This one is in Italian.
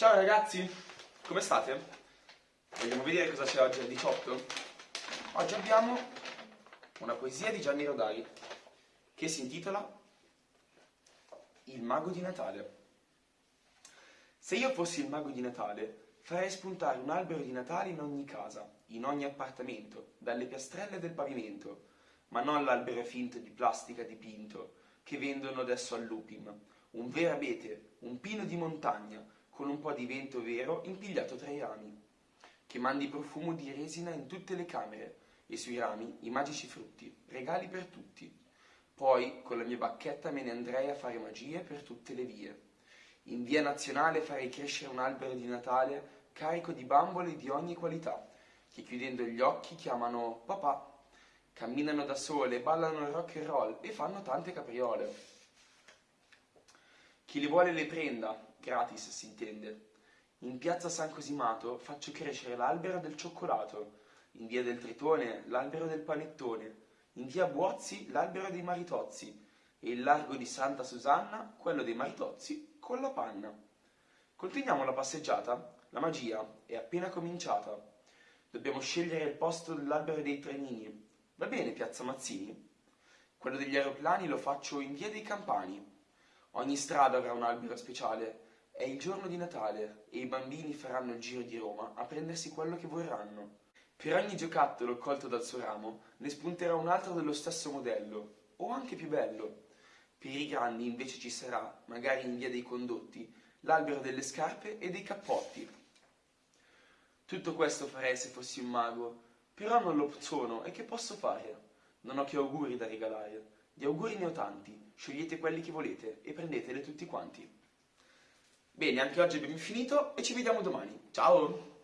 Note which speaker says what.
Speaker 1: Ciao ragazzi, come state? Vogliamo vedere cosa c'è oggi al 18? Oggi abbiamo una poesia di Gianni Rodari che si intitola Il mago di Natale. Se io fossi il mago di Natale farei spuntare un albero di Natale in ogni casa, in ogni appartamento, dalle piastrelle del pavimento, ma non l'albero finto di plastica dipinto che vendono adesso al Lupim, un vero abete, un pino di montagna, con un po' di vento vero impigliato tra i rami, che mandi profumo di resina in tutte le camere, e sui rami i magici frutti, regali per tutti. Poi con la mia bacchetta me ne andrei a fare magie per tutte le vie. In via nazionale farei crescere un albero di Natale carico di bambole di ogni qualità, che chiudendo gli occhi chiamano papà camminano da sole, ballano rock and roll e fanno tante capriole. Chi le vuole le prenda, gratis si intende. In piazza San Cosimato faccio crescere l'albero del cioccolato, in via del Tritone l'albero del panettone, in via Buozzi l'albero dei maritozzi e il largo di Santa Susanna quello dei maritozzi con la panna. Continuiamo la passeggiata? La magia è appena cominciata. Dobbiamo scegliere il posto dell'albero dei trenini, Va bene, piazza Mazzini? Quello degli aeroplani lo faccio in via dei Campani. Ogni strada avrà un albero speciale. È il giorno di Natale e i bambini faranno il giro di Roma a prendersi quello che vorranno. Per ogni giocattolo colto dal suo ramo ne spunterà un altro dello stesso modello, o anche più bello. Per i grandi invece ci sarà, magari in via dei condotti, l'albero delle scarpe e dei cappotti. Tutto questo farei se fossi un mago, però non lo sono e che posso fare? Non ho che auguri da regalare. Di auguri ne ho tanti, scegliete quelli che volete e prendeteli tutti quanti. Bene, anche oggi abbiamo finito e ci vediamo domani. Ciao!